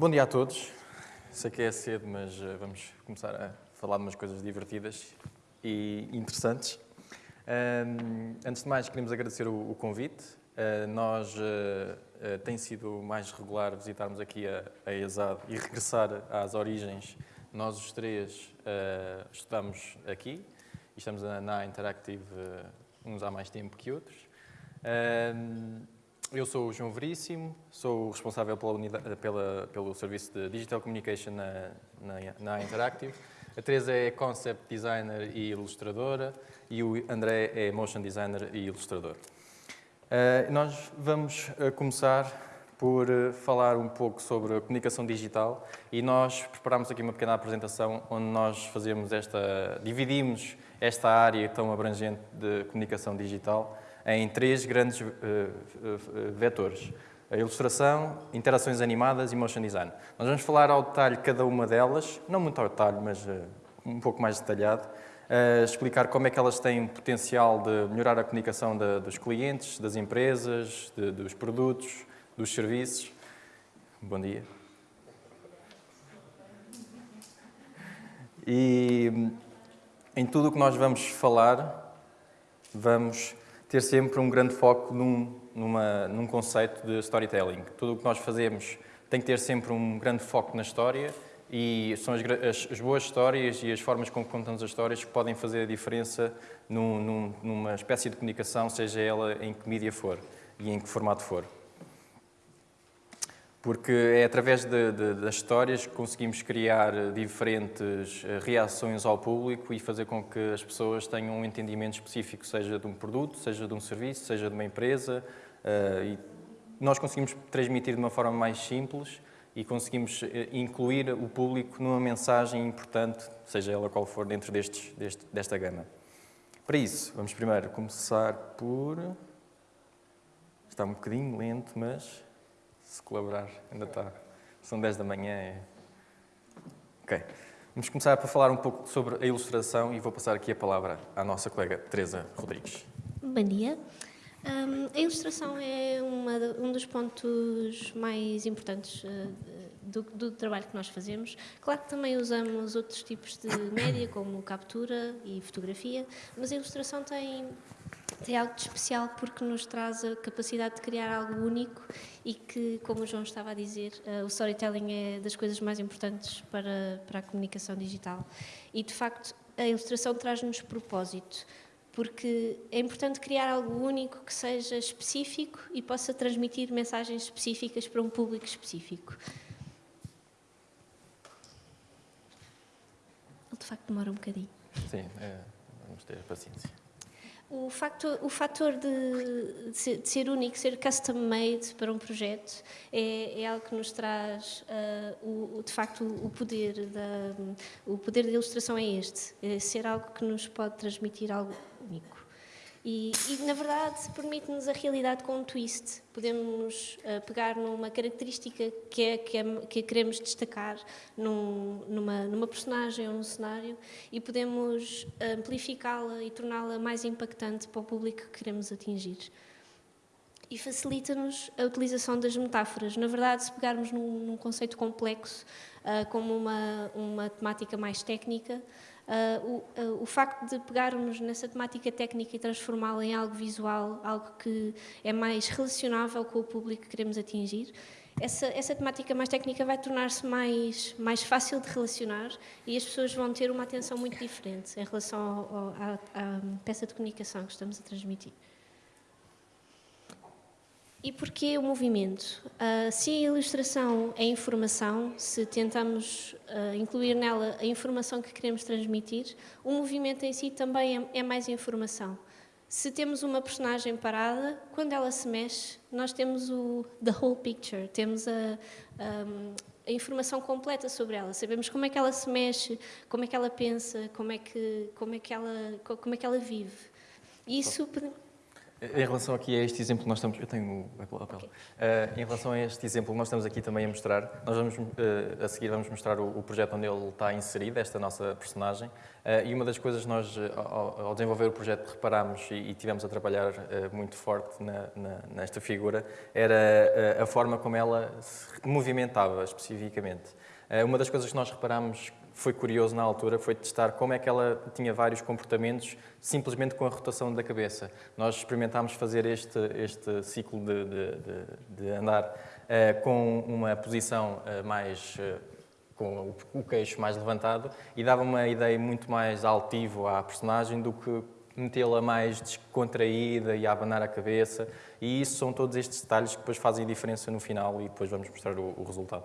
Bom dia a todos. Sei que é cedo, mas uh, vamos começar a falar de umas coisas divertidas e interessantes. Antes de mais, queremos agradecer o, convite. Uh, nós uh, tem sido mais regular visitarmos aqui a, ESAD e regressar às origens. Nós os três estudamos aqui e estamos na Interactive uns há mais tempo que outros. Eu sou o João Veríssimo, sou responsável pela unidade, pela, pelo serviço de Digital Communication na, na, na, Interactive. A Teresa é Concept Designer e Ilustradora e o André é Motion Designer e Ilustrador. Uh, nós vamos uh, começar por uh, falar um pouco sobre a comunicação digital e nós preparamos aqui uma pequena apresentação onde nós fazemos esta, dividimos esta área tão abrangente de comunicação digital em três grandes uh, uh, vetores. A ilustração, interações animadas e motion design. Nós vamos falar ao detalhe cada uma delas, não muito ao detalhe, mas um pouco mais detalhado, explicar como é que elas têm potencial de melhorar a comunicação dos clientes, das empresas, dos produtos, dos serviços. Bom dia. E em tudo o que nós vamos falar, vamos ter sempre um grande foco num, numa, num conceito de storytelling. Tudo o que nós fazemos tem que ter sempre um grande foco na história e são as, as, as boas histórias e as formas como contamos as histórias que podem fazer a diferença num, num, numa espécie de comunicação, seja ela em que mídia for e em que formato for porque é através de, de, das histórias que conseguimos criar diferentes eh, reações ao público e fazer com que as pessoas tenham um entendimento específico, seja de um produto, seja de um serviço, seja de uma empresa. Eh, e nós conseguimos transmitir de uma forma mais simples e conseguimos eh, incluir o público numa mensagem importante, seja ela qual for, dentro destes, deste, desta gama. Para isso, vamos primeiro começar por... Está um bocadinho lento, mas se colaborar, ainda está. São 10 da manhã. É... Ok. Vamos começar por falar um pouco sobre a ilustração e vou passar aqui a palavra à nossa colega Teresa Rodrigues. Bom dia. Um, a ilustração é uma, um dos pontos mais importantes uh, do, do, trabalho que nós fazemos. Claro que também usamos outros tipos de média, como captura e fotografia, mas a ilustração tem tem algo de especial porque nos traz a capacidade de criar algo único e que, como o João estava a dizer, uh, o storytelling é das coisas mais importantes para, para a comunicação digital. E, de facto, a ilustração traz-nos propósito, porque é importante criar algo único que seja específico e possa transmitir mensagens específicas para um público específico. Ele, de facto, demora um bocadinho. Sim, é, vamos ter paciência. O, facto, o fator de, de, ser único, ser custom made para um projeto, é, é algo que nos traz, uh, o, de facto, o poder da, o poder da ilustração é este, é ser algo que nos pode transmitir algo único. E, e, na verdade, permite-nos a realidade com um twist. Podemos uh, pegar numa característica que, é, que, é, que queremos destacar num, numa, numa personagem ou num cenário e podemos amplificá-la e torná-la mais impactante para o público que queremos atingir. E facilita-nos a utilização das metáforas. Na verdade, se pegarmos num, num conceito complexo, uh, como uma, uma temática mais técnica, Uh, o, uh, o, facto de pegarmos nessa temática técnica e transformá-la em algo visual, algo que é mais relacionável com o público que queremos atingir, essa, essa temática mais técnica vai tornar-se mais, mais fácil de relacionar e as pessoas vão ter uma atenção muito diferente em relação à peça de comunicação que estamos a transmitir. E porquê o movimento? Uh, se a ilustração é informação, se tentamos uh, incluir nela a informação que queremos transmitir, o movimento em si também é, é, mais informação. Se temos uma personagem parada, quando ela se mexe, nós temos o the whole picture, temos a, um, a informação completa sobre ela. Sabemos como é que ela se mexe, como é que ela pensa, como é que, como é que, ela, como é que ela vive. Isso... Em relação aqui a este exemplo, nós estamos. Eu tenho a papel. Okay. Uh, em relação a este exemplo, nós estamos aqui também a mostrar. Nós vamos, uh, a seguir, vamos mostrar o, o, projeto onde ele está inserido, esta nossa personagem. Uh, e uma das coisas nós, ao, ao, desenvolver o projeto, reparámos e, e tivemos a trabalhar muito forte na, na, nesta figura, era a forma como ela se movimentava especificamente. Uma das coisas que nós reparámos foi curioso na altura foi testar como é que ela tinha vários comportamentos simplesmente com a rotação da cabeça. Nós experimentámos fazer este, este ciclo de, de, de, de andar uh, com uma posição uh, mais... Uh, com o queixo mais levantado e dava uma ideia muito mais altivo à personagem do que metê-la mais descontraída e a abanar a cabeça e isso são todos estes detalhes que depois fazem diferença no final e depois vamos mostrar o, o resultado.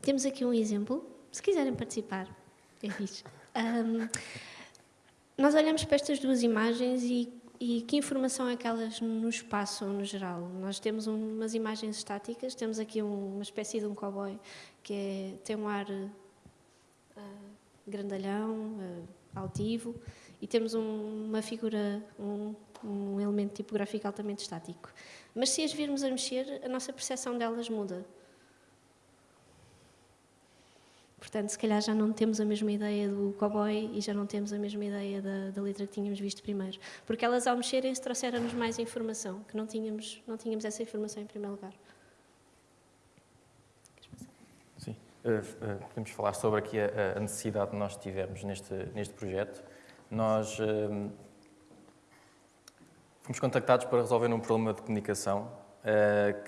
Temos aqui um exemplo se quiserem participar, é fixe. Um, nós olhamos para estas duas imagens e, e, que informação é que elas nos passam no geral? Nós temos umas imagens estáticas, temos aqui um, uma espécie de um cowboy que é, tem um ar uh, grandalhão, uh, altivo, e temos um, uma figura, um, um elemento tipográfico altamente estático. Mas se as virmos a mexer, a nossa percepção delas muda. Portanto, se calhar já não temos a mesma ideia do cowboy e já não temos a mesma ideia da, da letra que tínhamos visto primeiro. Porque elas, ao mexerem-se, trouxeram-nos mais informação, que não tínhamos, não tínhamos essa informação em primeiro lugar. Sim. Uh, uh, podemos falar sobre aqui a, a, necessidade que nós tivemos neste, neste projeto. Nós uh, fomos contactados para resolver um problema de comunicação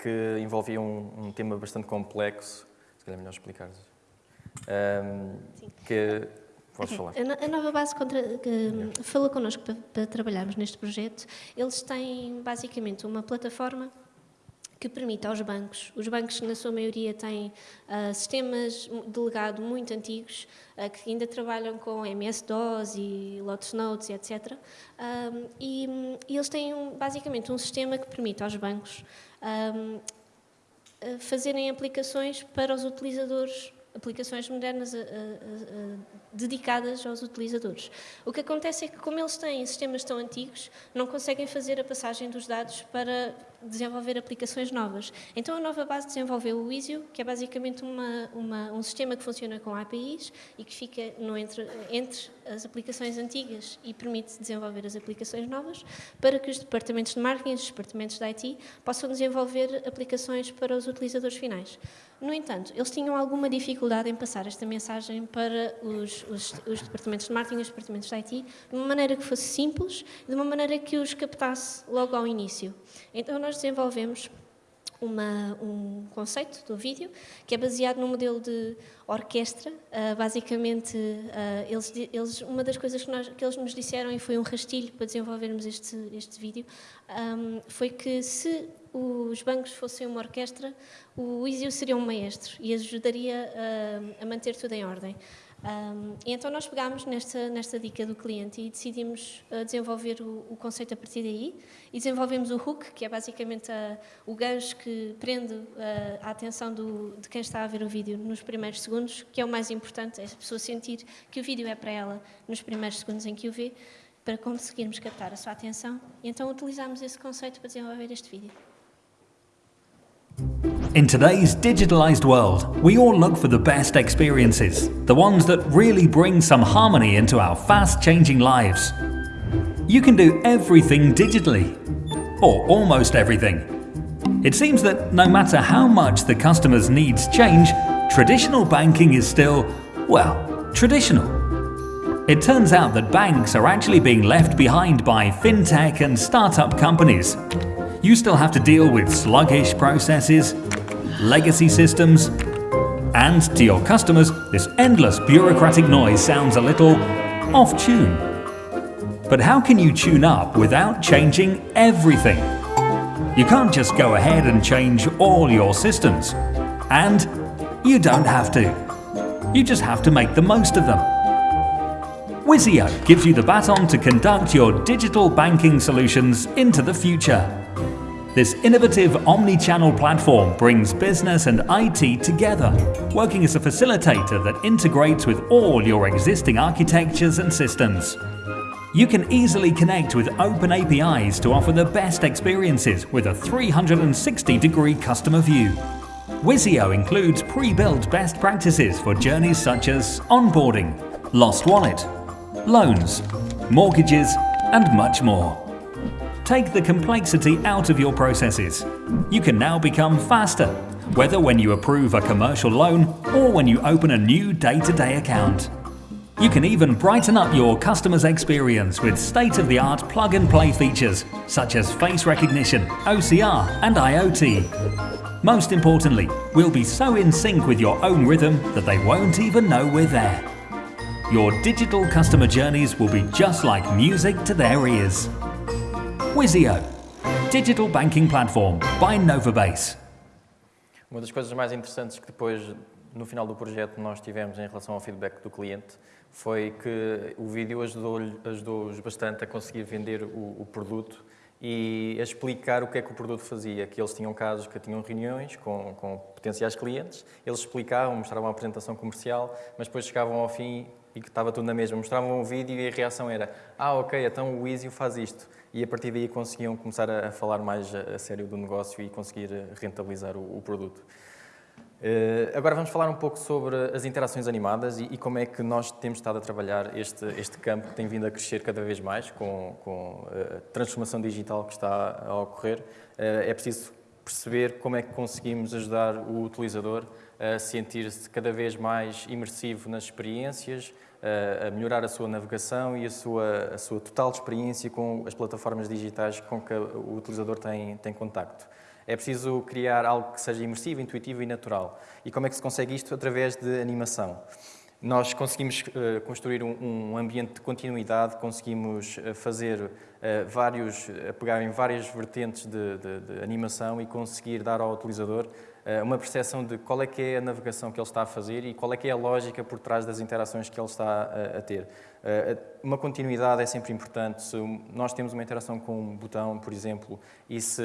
que envolvia um, um tema bastante complexo. Se calhar é melhor explicar um, que podes falar. A, Nova Base contra, que falou connosco para, para trabalharmos neste projeto. Eles têm basicamente uma plataforma que permite aos bancos, os bancos na sua maioria têm uh, sistemas de legado muito antigos, uh, que ainda trabalham com MS-DOS e Lotus Notes e etc. Um, e, e, eles têm um, basicamente um sistema que permite aos bancos um, fazerem aplicações para os utilizadores aplicações modernas a, a, a, dedicadas aos utilizadores. O que acontece é que, como eles têm sistemas tão antigos, não conseguem fazer a passagem dos dados para desenvolver aplicações novas. Então, a nova base desenvolveu o Isio, que é basicamente uma, uma, um sistema que funciona com APIs e que fica no entre, entre as aplicações antigas e permite desenvolver as aplicações novas, para que os departamentos de marketing os departamentos de IT possam desenvolver aplicações para os utilizadores finais. No entanto, eles tinham alguma dificuldade em passar esta mensagem para os, os, os departamentos de marketing e os departamentos de IT de uma maneira que fosse simples, de uma maneira que os captasse logo ao início. Então, nós desenvolvemos uma, um conceito do vídeo que é baseado no modelo de orquestra. Uh, basicamente, uh, eles, eles, uma das coisas que, nós, que, eles nos disseram, e foi um rastilho para desenvolvermos este, este vídeo, um, foi que se os bancos fossem uma orquestra, o ISIO seria um maestro e ajudaria a, a manter tudo em ordem. Um, então nós pegámos nesta, nesta dica do cliente e decidimos uh, desenvolver o, o, conceito a partir daí e desenvolvemos o hook, que é basicamente a, o gancho que prende uh, a atenção do, de quem está a ver o vídeo nos primeiros segundos, que é o mais importante, é a pessoa sentir que o vídeo é para ela nos primeiros segundos em que o vê, para conseguirmos captar a sua atenção. E então utilizamos esse conceito para desenvolver este vídeo. In today's digitalized world, we all look for the best experiences, the ones that really bring some harmony into our fast-changing lives. You can do everything digitally, or almost everything. It seems that no matter how much the customer's needs change, traditional banking is still, well, traditional. It turns out that banks are actually being left behind by fintech and startup companies, you still have to deal with sluggish processes, legacy systems, and to your customers, this endless bureaucratic noise sounds a little off-tune. But how can you tune up without changing everything? You can't just go ahead and change all your systems. And you don't have to. You just have to make the most of them. Wizio gives you the baton to conduct your digital banking solutions into the future. This innovative omni-channel platform brings business and IT together, working as a facilitator that integrates with all your existing architectures and systems. You can easily connect with open APIs to offer the best experiences with a 360 degree customer view. Wizio includes pre-built best practices for journeys such as onboarding, lost wallet, loans, mortgages and much more. Take the complexity out of your processes. You can now become faster, whether when you approve a commercial loan or when you open a new day-to-day account. You can even brighten up your customer's experience with state-of-the-art plug-and-play features such as face recognition, OCR and IoT. Most importantly, we'll be so in sync with your own rhythm that they won't even know we're there. Your digital customer journeys will be just like music to their ears. Wizio, digital banking platform by Novabase. Uma das coisas mais interessantes que depois, no final do projeto, nós tivemos em relação ao feedback do cliente foi que o vídeo ajudou-os ajudou bastante a conseguir vender o, o, produto e a explicar o que é que o produto fazia, que eles tinham casos que tinham reuniões com, com potenciais clientes, eles explicavam, mostravam a apresentação comercial, mas depois chegavam ao fim e que estava tudo na mesma, mostravam o vídeo e a reação era ah, ok, então o Easy faz isto. E a partir daí conseguiam começar a, falar mais a, a sério do negócio e conseguir rentabilizar o, o produto. Uh, agora vamos falar um pouco sobre as interações animadas e, e, como é que nós temos estado a trabalhar este, este campo que tem vindo a crescer cada vez mais com, com a transformação digital que está a ocorrer. Uh, é preciso perceber como é que conseguimos ajudar o utilizador a sentir-se cada vez mais imersivo nas experiências, a melhorar a sua navegação e a sua, a sua total experiência com as plataformas digitais com que o utilizador tem, tem contacto. É preciso criar algo que seja imersivo, intuitivo e natural. E como é que se consegue isto? Através de animação. Nós conseguimos uh, construir um, um, ambiente de continuidade, conseguimos uh, fazer uh, vários, pegar em várias vertentes de, de, de, animação e conseguir dar ao utilizador uma percepção de qual é que é a navegação que ele está a fazer e qual é que é a lógica por trás das interações que ele está a, a ter. Eh, uma continuidade é sempre importante. Se nós temos uma interação com um botão, por exemplo, e se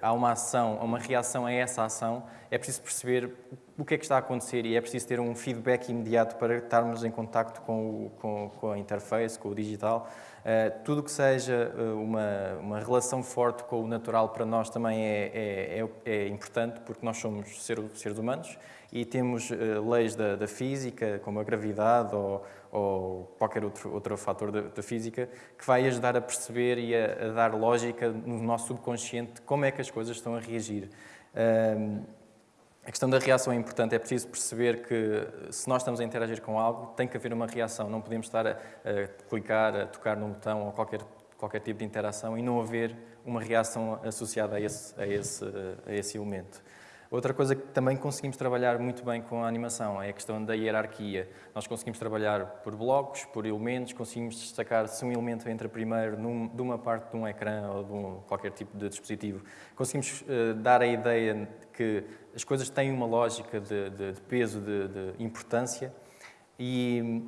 há uma ação, uma reação a essa ação, é preciso perceber o que é que está a acontecer e é preciso ter um feedback imediato para estarmos em contacto com, com, com a interface, com o digital. Uh, tudo que seja uma, uma relação forte com o natural para nós também é, é, é, é importante, porque nós somos ser, seres humanos e temos uh, leis da, da, física, como a gravidade ou, ou qualquer outro, outro fator da, da, física, que vai ajudar a perceber e a, a, dar lógica no nosso subconsciente como é que as coisas estão a reagir. Um, a questão da reação é importante, é preciso perceber que se nós estamos a interagir com algo, tem que haver uma reação, não podemos estar a, a clicar, a tocar num botão ou qualquer, qualquer tipo de interação e não haver uma reação associada a esse, a esse, a esse elemento. Outra coisa que também conseguimos trabalhar muito bem com a animação é a questão da hierarquia. Nós conseguimos trabalhar por blocos, por elementos, conseguimos destacar se um elemento entra primeiro num, de uma parte de um ecrã ou de um, qualquer tipo de dispositivo. Conseguimos uh, dar a ideia de que as coisas têm uma lógica de, de, de peso, de, de importância e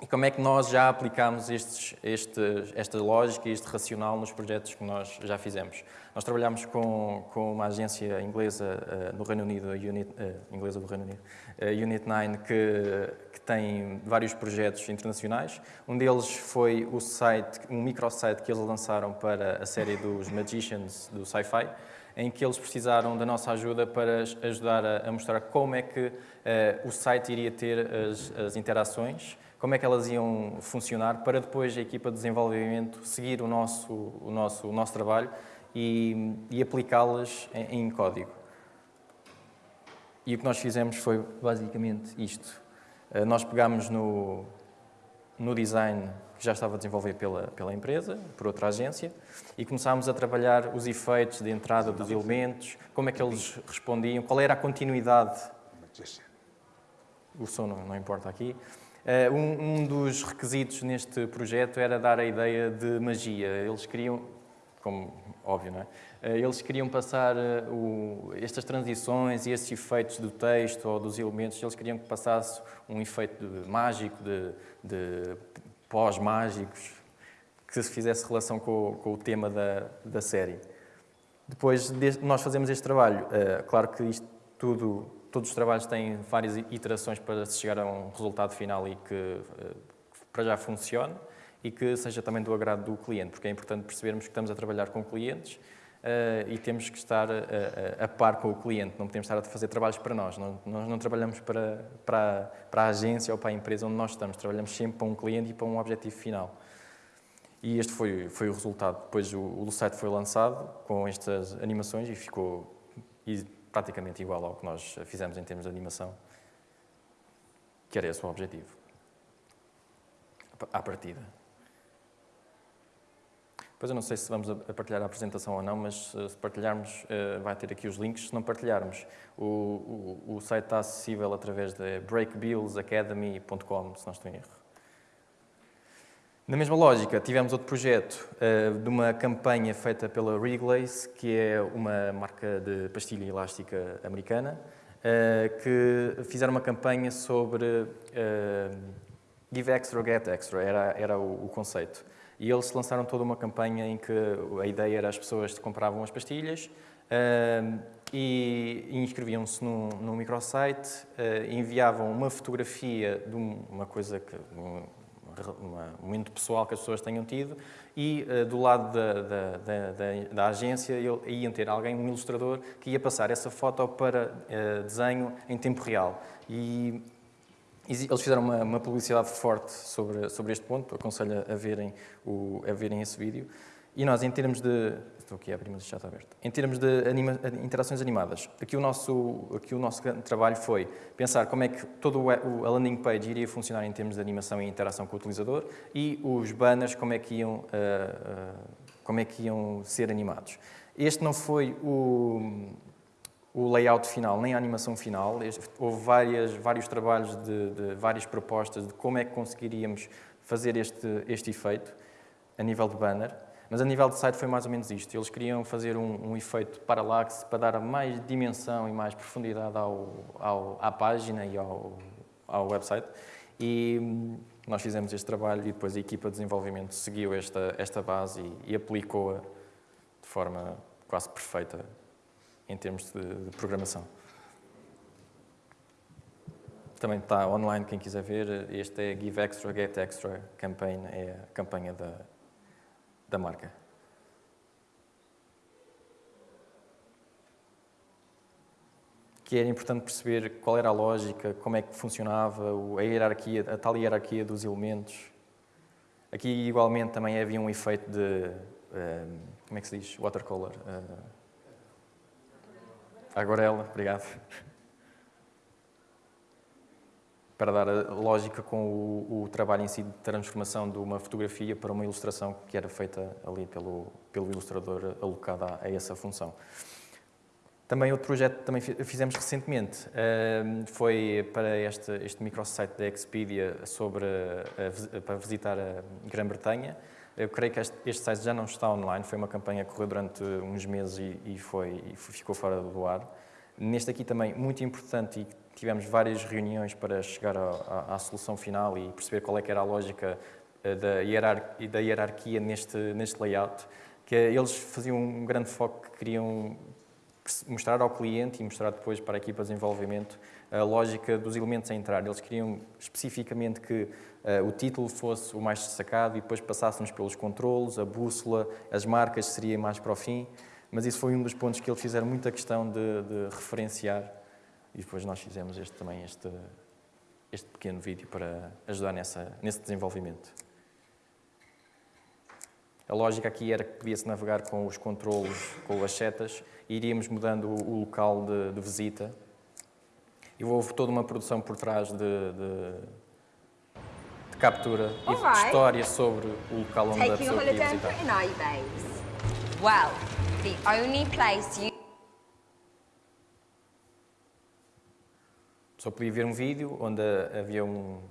e como é que nós já aplicamos estes, este, esta lógica e este racional nos projetos que nós já fizemos? Nós trabalhamos com, com uma agência inglesa uh, no Reino Unido, Unit, uh, inglesa do Reino Unido, a Unit 9, que, que tem vários projetos internacionais. Um deles foi o site, um microsite que eles lançaram para a série dos Magicians do Sci-Fi, em que eles precisaram da nossa ajuda para ajudar a, a mostrar como é que uh, o site iria ter as, as interações como é que elas iam funcionar para depois a equipa de desenvolvimento seguir o nosso, o nosso, o nosso trabalho e, e aplicá-las em, em, código. E o que nós fizemos foi basicamente isto. Eh, nós pegámos no, no design que já estava desenvolvido pela, pela empresa, por outra agência, e começámos a trabalhar os efeitos de entrada dos elementos, como é que eles respondiam, qual era a continuidade. O som não, não importa aqui. Uh, um, um, dos requisitos neste projeto era dar a ideia de magia. Eles queriam, como óbvio, não é? Uh, eles queriam passar uh, o, estas transições e esses efeitos do texto ou dos elementos, eles queriam que passasse um efeito de, mágico, de, de pós-mágicos, que se fizesse relação com, com o tema da, da série. Depois de nós fazemos este trabalho, claro que isto tudo todos os trabalhos têm várias iterações para se chegar a um resultado final e que, eh, para já funcione. e que seja também do agrado do cliente, porque é importante percebermos que estamos a trabalhar com clientes uh, e temos que estar a, a, par com o cliente, não podemos estar a fazer trabalhos para nós, nós não trabalhamos para, para, para a agência ou para a empresa onde nós estamos, trabalhamos sempre para um cliente e para um objetivo final. E este foi, foi o resultado. Depois o, o site foi lançado com estas animações e ficou praticamente igual ao que nós fizemos em termos de animação, que era esse o objetivo, à partida. Pois eu não sei se vamos a partilhar a apresentação ou não, mas se partilharmos, eh, vai ter aqui os links. Se não partilharmos, o, o, o site está acessível através de breakbillsacademy.com, se não estou em erro. Na mesma lógica, tivemos outro projeto uh, de uma campanha feita pela Wrigley's, que é uma marca de pastilha elástica americana, uh, que fizeram uma campanha sobre uh, Give Extra, Get Extra, era, era o, o, conceito. E eles lançaram toda uma campanha em que a ideia era as pessoas compravam as pastilhas e inscreviam-se num, num microsite, enviavam uma fotografia de uma coisa que um momento pessoal que as pessoas tenham tido e uh, do lado da, da, da, da, agência iam ter alguém, um ilustrador, que ia passar essa foto para uh, desenho em tempo real. E eles fizeram uma, uma, publicidade forte sobre, sobre este ponto, aconselho a verem, o, a verem esse vídeo. E nós, em termos de... Estou aqui a abrir, mas já está aberto. Em termos de anima, interações animadas, aqui o, nosso, aqui o nosso trabalho foi pensar como é que todo o, a landing page iria funcionar em termos de animação e interação com o utilizador e os banners como é que iam, uh, uh, como é que iam ser animados. Este não foi o, o layout final, nem a animação final. Este, houve várias, vários trabalhos de, de, várias propostas de como é que conseguiríamos fazer este, este efeito a nível de banner. Mas a nível de site foi mais ou menos isto. Eles queriam fazer um, um efeito parallax para dar mais dimensão e mais profundidade ao, ao, à página e ao, ao website. E hum, nós fizemos este trabalho e depois a equipa de desenvolvimento seguiu esta, esta base e, e aplicou-a de forma quase perfeita em termos de, de programação. Também está online, quem quiser ver. Este é Give Extra, Get Extra Campaign, é a campanha da, da marca. Que era importante perceber qual era a lógica, como é que funcionava, a hierarquia, a tal hierarquia dos elementos. Aqui, igualmente, também havia um efeito de, uh, como é que se diz, watercolor. Uh, aguarela, obrigado para dar a lógica com o, o, trabalho em si de transformação de uma fotografia para uma ilustração que era feita ali pelo, pelo ilustrador alocado a, a essa função. Também outro projeto que também fizemos recentemente uh, foi para este, este microsite da Expedia sobre, uh, para visitar a Grã-Bretanha. Eu creio que este, este, site já não está online, foi uma campanha que correu durante uns meses e, e, foi, e ficou fora do ar. Neste aqui também, muito importante e tivemos várias reuniões para chegar à, à, à solução final e perceber qual é que era a lógica eh, da, hierar, da hierarquia neste, neste layout, que eles faziam um grande foco que queriam mostrar ao cliente e mostrar depois para a equipa de desenvolvimento a lógica dos elementos a entrar. Eles queriam especificamente que uh, o título fosse o mais destacado e depois passássemos pelos controles, a bússola, as marcas seria mais para o fim, mas isso foi um dos pontos que eles fizeram muita questão de, de referenciar e depois nós fizemos este, também este, este pequeno vídeo para ajudar nessa, nesse desenvolvimento. A lógica aqui era que podia-se navegar com os controlos, com as setas, e iríamos mudando o, local de, de, visita. E houve toda uma produção por trás de, de, de captura e de história sobre o local onde Taking a pessoa queria visitar. Well, the only place you só podia ver um vídeo onde havia um,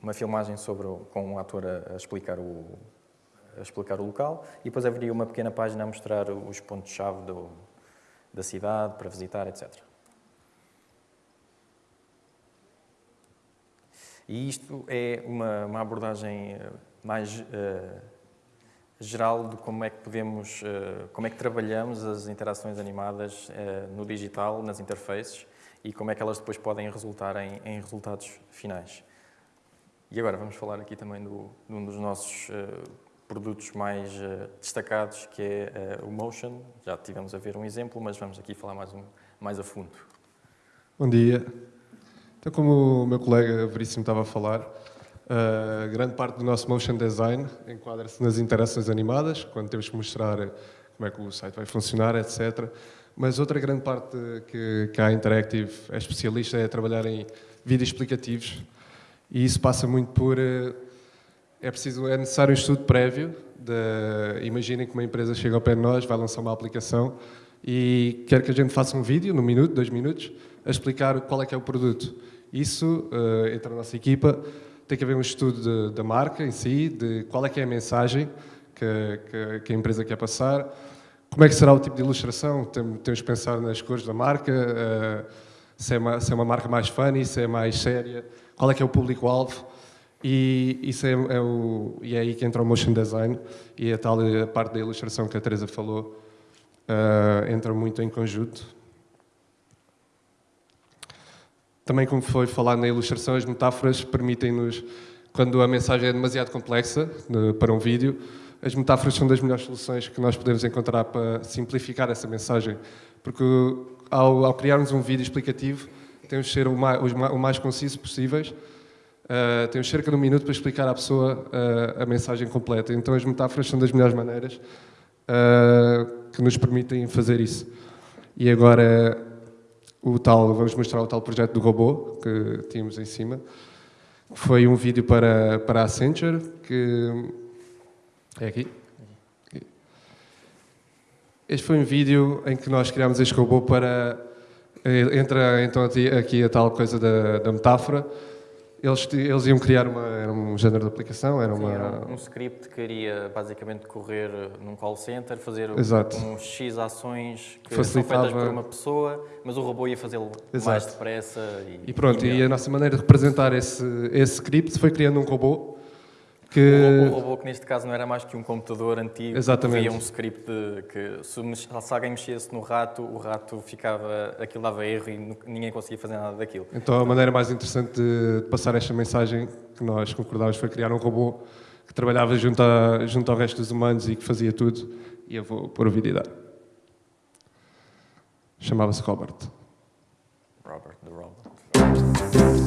uma filmagem sobre, com um ator a, explicar o, a explicar o local e depois haveria uma pequena página a mostrar os pontos-chave da cidade para visitar, etc. E isto é uma, uma abordagem eh, mais uh, geral de como é que podemos, uh, como é que trabalhamos as interações animadas uh, no digital, nas interfaces, e como é que elas depois podem resultar em, em resultados finais. E agora vamos falar aqui também do, de um dos nossos uh, produtos mais uh, destacados, que é uh, o Motion. Já tivemos a ver um exemplo, mas vamos aqui falar mais, um, mais a fundo. Bom dia. Então, como o meu colega Veríssimo estava a falar, grande parte do nosso motion design enquadra-se nas interações animadas, quando temos que mostrar como é que o site vai funcionar, etc. Mas outra grande parte que, que a Interactive é especialista é trabalhar em vídeos explicativos e isso passa muito por... Uh, é, preciso, é necessário um estudo prévio. De, imaginem que uma empresa chega ao pé de nós, vai lançar uma aplicação e quer que a gente faça um vídeo, num minuto, dois minutos, a explicar qual é que é o produto. Isso, uh, entre a nossa equipa, tem que haver um estudo da marca em si, de qual é que é a mensagem que, que, que, a empresa quer passar, como é que será o tipo de ilustração, temos que pensar nas cores da marca, uh, se, é uma, se é uma marca mais funny, se é mais séria, qual é que é o público-alvo, e isso é, é, o, e é aí que entra o motion design e a tal a parte da ilustração que a Teresa falou uh, entra muito em conjunto. Também, como foi falado na ilustração, as metáforas permitem-nos, quando a mensagem é demasiado complexa para um vídeo, as metáforas são das melhores soluções que nós podemos encontrar para simplificar essa mensagem. Porque ao, ao criarmos um vídeo explicativo, temos de ser o mais, o mais conciso possíveis, uh, temos cerca de um minuto para explicar à pessoa uh, a mensagem completa. Então as metáforas são das melhores maneiras uh, que nos permitem fazer isso. E agora o tal, vamos mostrar o tal projeto do robô que tínhamos em cima. Foi um vídeo para, para a Accenture, que é aqui. Este foi um vídeo em que nós criámos este robô para... Eh, entra então aqui a tal coisa da, da metáfora, eles, eles iam criar uma, era um género de aplicação, era, Sim, uma... era um script que iria basicamente correr num call center, fazer Exato. uns X ações que Facilitava... são feitas por uma pessoa, mas o robô ia fazê-lo mais depressa. E, e pronto, e, e, a nossa maneira de representar esse, esse script foi criando um robô que... O, robô, que neste caso não era mais que um computador antigo Exatamente. que um script que se, se, alguém mexesse no rato, o rato ficava, aquilo dava erro e ninguém conseguia fazer nada daquilo. Então a maneira mais interessante de passar esta mensagem que nós concordámos foi criar um robô que trabalhava junto, a, junto ao resto dos humanos e que fazia tudo e eu vou pôr o vídeo e dar. Chamava-se Robert. Robert, the Robot.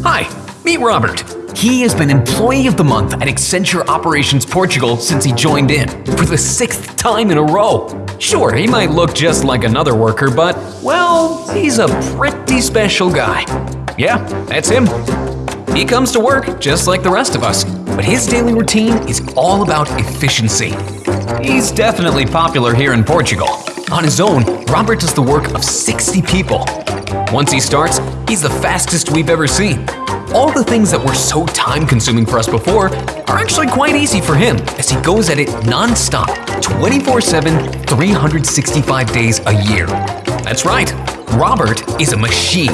Hi, meet Robert. He has been Employee of the Month at Accenture Operations Portugal since he joined in, for the sixth time in a row. Sure, he might look just like another worker, but, well, he's a pretty special guy. Yeah, that's him. He comes to work just like the rest of us, but his daily routine is all about efficiency. He's definitely popular here in Portugal. On his own, Robert does the work of 60 people. Once he starts, he's the fastest we've ever seen. All the things that were so time-consuming for us before are actually quite easy for him as he goes at it non-stop, 24-7, 365 days a year. That's right, Robert is a machine.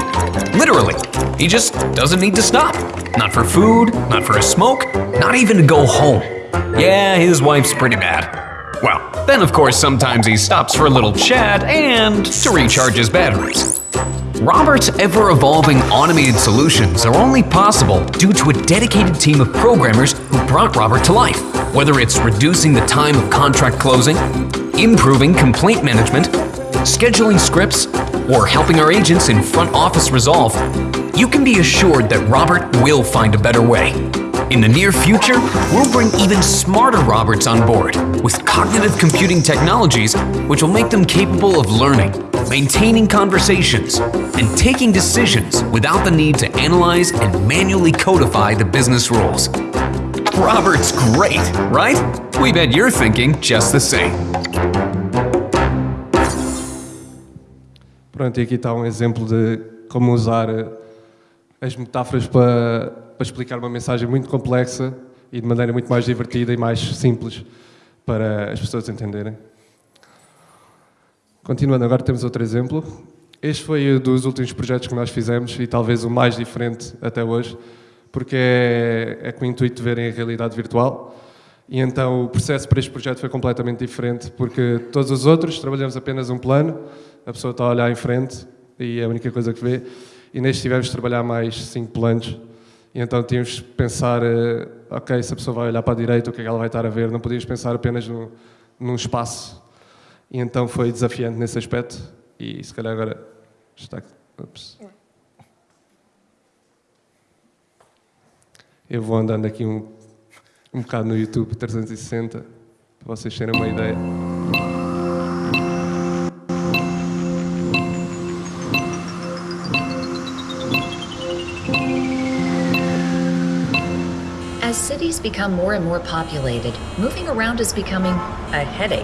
Literally, he just doesn't need to stop. Not for food, not for a smoke, not even to go home. Yeah, his wife's pretty bad. Well, then of course sometimes he stops for a little chat and to recharge his batteries. Robert's ever-evolving automated solutions are only possible due to a dedicated team of programmers who brought Robert to life. Whether it's reducing the time of contract closing, improving complaint management, scheduling scripts, or helping our agents in front office resolve, you can be assured that Robert will find a better way. In the near future, we'll bring even smarter Roberts on board with cognitive computing technologies which will make them capable of learning, maintaining conversations, and taking decisions without the need to analyze and manually codify the business rules. Robert's great, right? We bet you're thinking just the same. Pronto, e aqui está um exemplo de como usar as metáforas para, para explicar uma mensagem muito complexa e de maneira muito mais divertida e mais simples para as pessoas entenderem. Continuando, agora temos outro exemplo. Este foi um dos últimos projetos que nós fizemos e talvez o mais diferente até hoje, porque é, é com o intuito de verem a realidade virtual. E então o processo para este projeto foi completamente diferente, porque todos os outros trabalhamos apenas um plano, a pessoa está a olhar em frente e é a única coisa que vê. E neste tivemos de trabalhar mais cinco planos E então tínhamos de pensar, eh, ok, se a pessoa vai olhar para a direita, o que é que ela vai estar a ver? Não podíamos pensar apenas no, num espaço. E então foi desafiante nesse aspecto. E se calhar agora está. Ups. Eu vou andando aqui um, um bocado no YouTube 360 para vocês terem uma ideia. Become more and more populated, moving around is becoming a headache.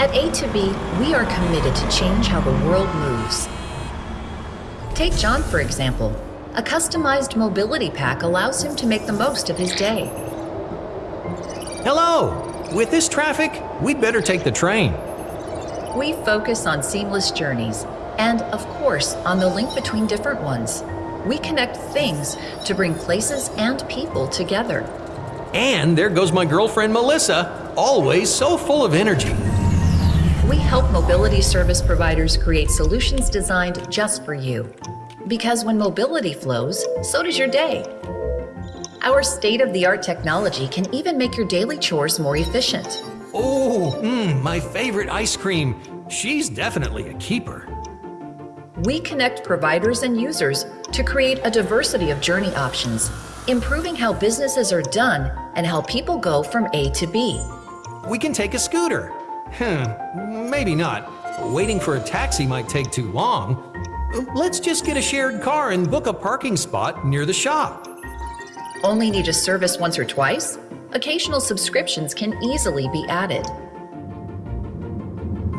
At A2B, we are committed to change how the world moves. Take John, for example. A customized mobility pack allows him to make the most of his day. Hello! With this traffic, we'd better take the train. We focus on seamless journeys and, of course, on the link between different ones. We connect things to bring places and people together. And there goes my girlfriend Melissa, always so full of energy. We help mobility service providers create solutions designed just for you. Because when mobility flows, so does your day. Our state of the art technology can even make your daily chores more efficient. Oh, mmm, my favorite ice cream. She's definitely a keeper. We connect providers and users to create a diversity of journey options, improving how businesses are done and how people go from A to B. We can take a scooter. Hmm, maybe not. Waiting for a taxi might take too long. Let's just get a shared car and book a parking spot near the shop. Only need a service once or twice? Occasional subscriptions can easily be added.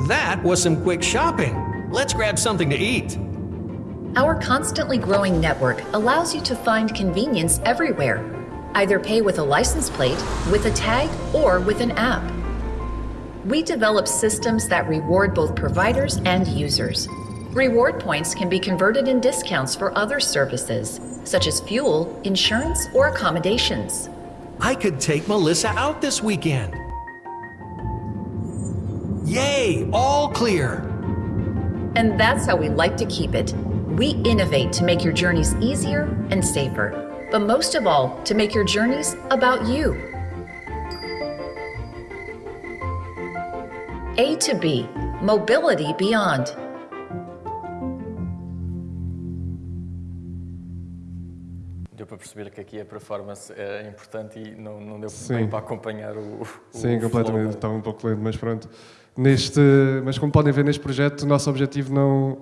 That was some quick shopping. Let's grab something to eat. Our constantly growing network allows you to find convenience everywhere. Either pay with a license plate, with a tag, or with an app. We develop systems that reward both providers and users. Reward points can be converted in discounts for other services, such as fuel, insurance, or accommodations. I could take Melissa out this weekend. Yay, all clear. And that's how we like to keep it. We innovate to make your journeys easier and safer, but most of all, to make your journeys about you. A to B, mobility beyond. Deu para perceber que aqui a performance é importante e não, não deu Sim. bem para acompanhar o. o Sim, flow completamente. da- Estava um pouco lento, mas pronto. Neste, mas como podem ver neste projeto, o nosso objetivo não,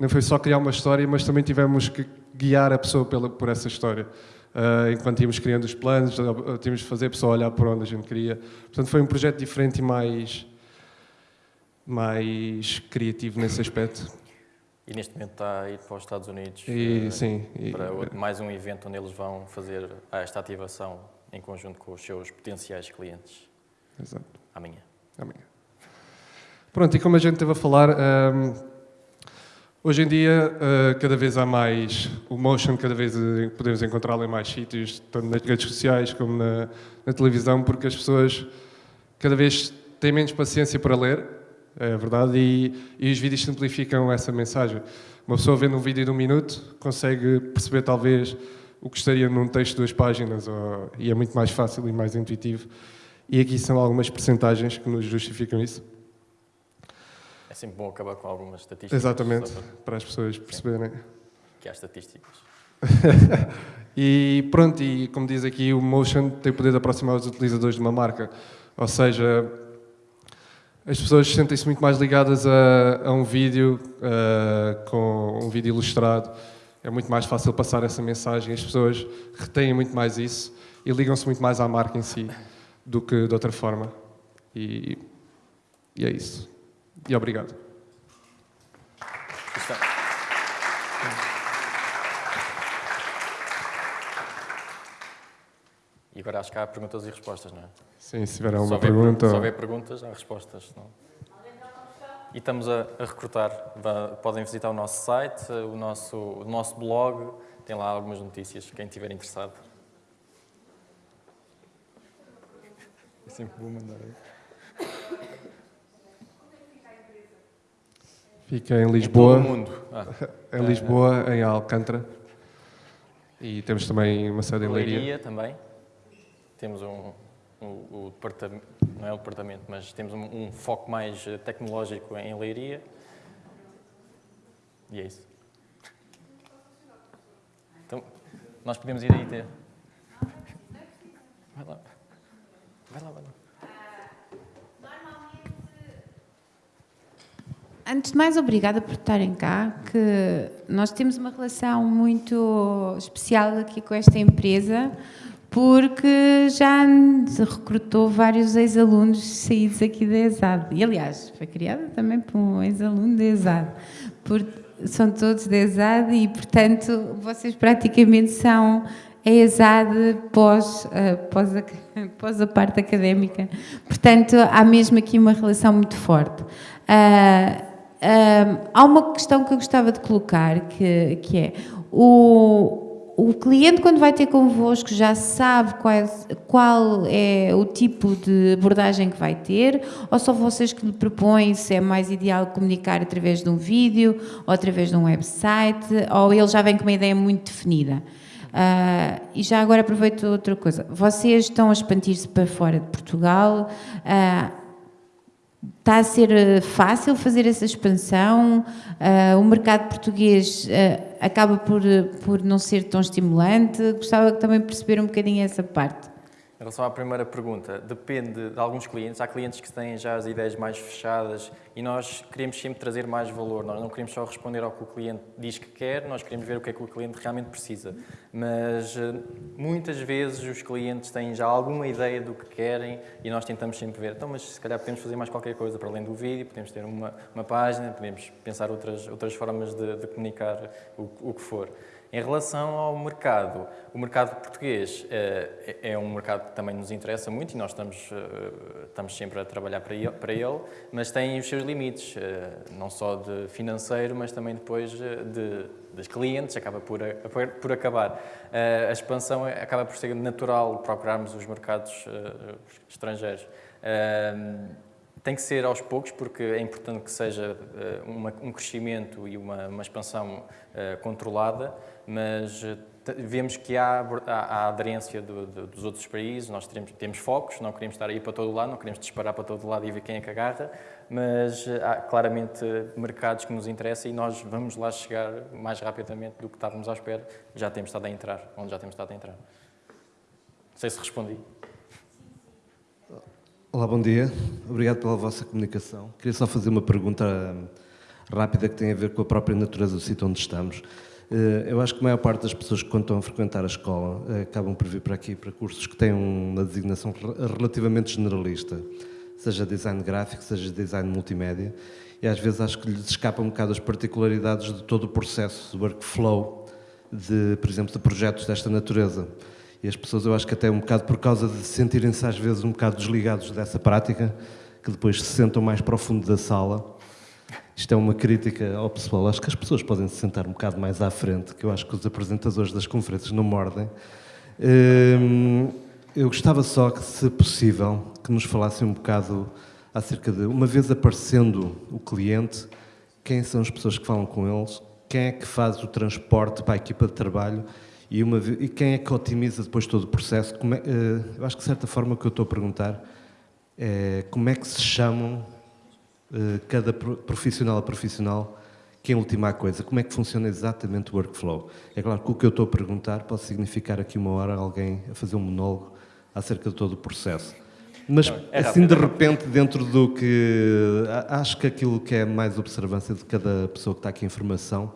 não foi só criar uma história, mas também tivemos que guiar a pessoa pela, por essa história. Ah, enquanto íamos criando os planos, tínhamos de fazer a pessoa olhar por onde a gente queria. Portanto, foi um projeto diferente e mais, mais criativo nesse aspecto. E neste momento está a ir para os Estados Unidos. E, eh, sim, e- para outro- mais um evento onde eles vão fazer esta ativação em conjunto com os seus potenciais clientes Exato. amanhã. Amanhã. Pronto, e como a gente esteve a falar, hoje em dia uh, cada vez há mais, o motion cada vez eh, podemos encontrá-lo em mais sítios, tanto nas redes sociais como na, na televisão, porque as pessoas cada vez têm menos paciência para ler, é verdade, e, e os vídeos simplificam essa mensagem. Uma pessoa vendo um vídeo de um minuto consegue perceber talvez o que estaria num texto de duas páginas, ou- e é muito mais fácil e mais intuitivo. E aqui são algumas percentagens que nos justificam isso. É sempre bom acabar com algumas estatísticas. Exatamente, para- para as pessoas perceberem. Que há estatísticas. E pronto, e como diz aqui, o Motion tem o poder de aproximar os utilizadores de uma marca. Ou seja, as pessoas sentem-se muito mais ligadas a, a um vídeo, ah, com um vídeo ilustrado. É muito mais fácil passar essa mensagem. As pessoas retêm muito mais isso e ligam-se muito mais à marca em si do que de outra forma. E, e é isso. E obrigado. E agora acho que há perguntas e respostas, não é? Sim, se tiver alguma pergunta. Se houver perguntas, há respostas. Não? E estamos a, a recrutar. Podem visitar o nosso site, o nosso, o nosso blog. Tem lá algumas notícias, quem estiver interessado. É sempre bom mandar. Fica em Em Lisboa. todo o mundo. Ah, Em Lisboa, em Alcântara. E temos também uma sede em Leiria. Leiria também. Temos um, um, o departamento, não é o departamento, mas temos um, um foco mais eh, tecnológico em Leiria. E é isso. Então, nós podemos ir aí ter. Vai lá. Vai lá, vai lá. Antes de mais, obrigada por estarem cá, que nós temos uma relação muito especial aqui com esta empresa, porque já recrutou vários ex-alunos saídos aqui da ESAD. E, aliás, foi criada também por um ex-aluno da ESAD. Por, são todos da ESAD e, portanto, vocês praticamente são a ESAD pós, uh, pós, a, pós a parte académica. Portanto, há mesmo aqui uma relação muito forte. Uh, há uma questão que eu gostava de colocar, que, que é o, o cliente quando vai ter convosco já sabe qual, qual é o tipo de abordagem que vai ter, ou só vocês que lhe propõem se é mais ideal comunicar através de um vídeo, ou através de um website, ou ele já vem com uma ideia muito definida. Uh, e já agora aproveito outra coisa. Vocês estão a expandir-se para fora de Portugal. Uh, Está a ser eh, fácil fazer essa expansão? Uh, o mercado português uh, acaba por, por não ser tão estimulante? Gostava também de perceber um bocadinho essa parte. Em relação à primeira pergunta, depende de alguns clientes. Há clientes que têm já as ideias mais fechadas e nós queremos sempre trazer mais valor. Nós não queremos só responder ao que o cliente diz que quer, nós queremos ver o que é que o cliente realmente precisa. Mas eh, muitas vezes os clientes têm já alguma ideia do que querem e nós tentamos sempre ver, então, mas se calhar podemos fazer mais qualquer coisa para além do vídeo, podemos ter uma, uma página, podemos pensar outras, outras formas de, de comunicar o, o que for. Em relação ao mercado, o mercado português é, é um mercado que também nos interessa muito e nós estamos, eh, estamos sempre a trabalhar para ele, mas tem os seus limites, eh, não só de financeiro, mas também depois de, de clientes, acaba por, por acabar. A expansão acaba por ser natural procurarmos os mercados estrangeiros. Tem que ser aos poucos, porque é importante que seja uma, um crescimento e uma, uma expansão controlada, mas eh, vemos que há, há, aderência do, do, dos outros países, nós temos, temos focos, não queremos estar aí para todo lado, não queremos disparar para todo lado e ver quem é que agarra, mas há claramente mercados que nos interessam e nós vamos lá chegar mais rapidamente do que estávamos à espera, já temos estado a entrar, onde já temos estado a entrar. Não sei se respondi. Olá, bom dia. Obrigado pela vossa comunicação. Queria só fazer uma pergunta hum, rápida que tem a ver com a própria natureza do sítio onde estamos. Eh, eu acho que a maior parte das pessoas que estão a frequentar a escola eh, acabam por vir para aqui para cursos que têm uma designação relativamente generalista, seja design gráfico, seja design multimédia, e às vezes acho que lhes escapam um bocado as particularidades de todo o processo, do workflow, de, por exemplo, de projetos desta natureza. E as pessoas, eu acho que até um bocado por causa de sentirem-se às vezes um bocado desligados dessa prática, que depois se sentam mais para o fundo da sala isto é uma crítica ao pessoal. Acho que as pessoas podem se sentar um bocado mais à frente, que eu acho que os apresentadores das conferências não mordem. Hum, eu gostava só que, se possível, que nos falassem um bocado acerca de, uma vez aparecendo o cliente, quem são as pessoas que falam com eles, quem é que faz o transporte para a equipa de trabalho e, uma, e quem é que otimiza depois todo o processo. É, eh, eu acho que, de certa forma, o que eu estou a perguntar é como é que se chamam eh, cada profissional a profissional, que em última coisa, como é que funciona exatamente o workflow? É claro que o que eu estou a perguntar pode significar aqui uma hora alguém a fazer um monólogo acerca de todo o processo. Mas é assim de repente, dentro do que acho que aquilo que é mais observância de cada pessoa que está aqui em formação,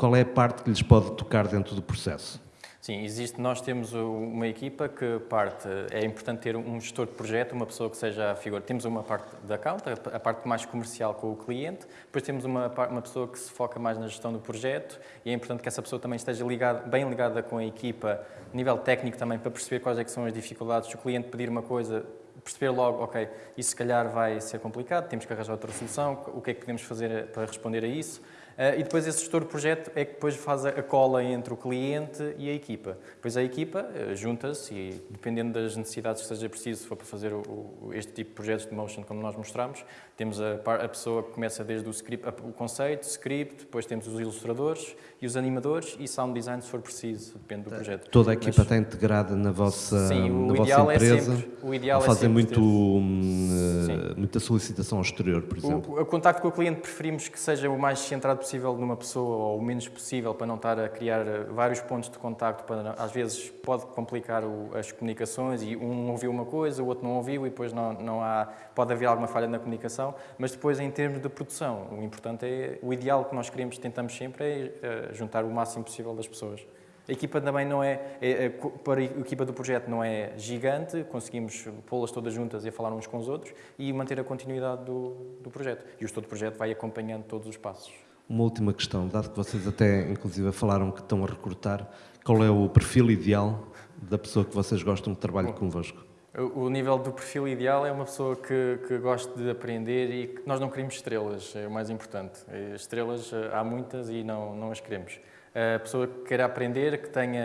qual é a parte que lhes pode tocar dentro do processo? Sim, existe, nós temos uma equipa que parte, é importante ter um gestor de projeto, uma pessoa que seja a figura. Temos uma parte da account, a parte mais comercial com o cliente, depois temos uma, uma pessoa que se foca mais na gestão do projeto e é importante que essa pessoa também esteja ligada, bem ligada com a equipa, nível técnico também, para perceber quais é que são as dificuldades. Se o cliente pedir uma coisa, perceber logo, ok, isso se calhar vai ser complicado, temos que arranjar outra solução, o que é que podemos fazer para responder a isso. Uh, e depois esse gestor de projeto é que depois faz a, cola entre o cliente e a equipa. Depois a equipa uh, junta-se e, dependendo das necessidades que seja preciso, se for para fazer o, o, este tipo de projetos de motion como nós mostramos, temos a, a pessoa que começa desde o, script, o conceito, script, depois temos os ilustradores e os animadores e sound design se for preciso, depende do projeto. Toda a equipa Mas, está integrada na vossa, sim, na vossa é empresa? É sempre, o ideal fazem é muito, hum, muita solicitação ao exterior, por exemplo? O, o contacto com o cliente preferimos que seja o mais centrado possível numa pessoa ou o menos possível para não estar a criar eh, vários pontos de contacto, para, às vezes pode complicar o, as comunicações e um ouviu uma coisa, o outro não ouviu e depois não, não há, pode haver alguma falha na comunicação, mas depois em termos de produção, o importante é, o ideal que nós queremos, tentamos sempre é, é juntar o máximo possível das pessoas. A equipa também não é, é, é, para a equipa do projeto não é gigante, conseguimos pô-las todas juntas e falar uns com os outros e manter a continuidade do, do projeto. E o estudo do projeto vai acompanhando todos os passos. Uma última questão, dado que vocês até inclusive falaram que estão a recrutar, qual é o perfil ideal da pessoa que vocês gostam de trabalhar convosco? O nível do perfil ideal é uma pessoa que, que goste de aprender e que nós não queremos estrelas, é o mais importante. Estrelas eh, há muitas e não, não as queremos. A pessoa que queira aprender, que tenha,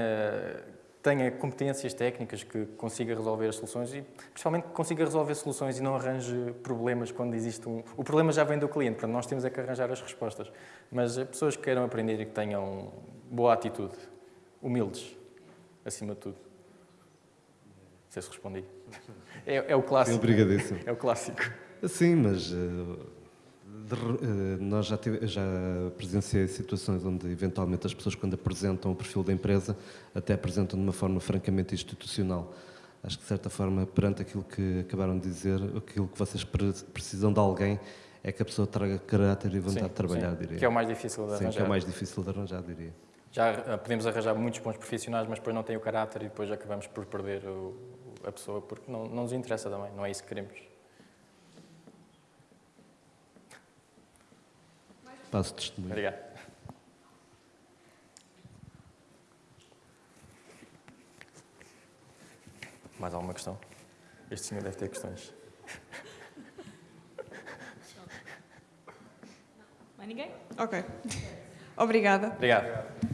tenha competências técnicas, que consiga resolver as soluções e principalmente que consiga resolver soluções e não arranje problemas quando existe um... O problema já vem do cliente, portanto nós temos é que arranjar as respostas. Mas pessoas que queiram aprender e que tenham boa atitude, humildes, acima de tudo. Não sei se respondi. É, é o clássico. É o clássico. Sim, mas... Uh eh, nós já, tive, já presenciei situações onde, eventualmente, as pessoas, quando apresentam o perfil da empresa, até apresentam de uma forma francamente institucional. Acho que, de certa forma, perante aquilo que acabaram de dizer, aquilo que vocês precisam de alguém é que a pessoa traga caráter e vontade sim, de trabalhar, sim. diria. Que é o mais difícil de arranjar. Sim, que é o mais difícil de arranjar, diria. Já eh, podemos arranjar muitos bons profissionais, mas depois não tem o caráter e depois acabamos por perder o, a pessoa, porque não, não nos interessa também, não é isso que queremos. Passo testemunho. Obrigado. Mais alguma questão? Este senhor deve ter questões. Mais ninguém? Ok. Obrigada. Obrigado.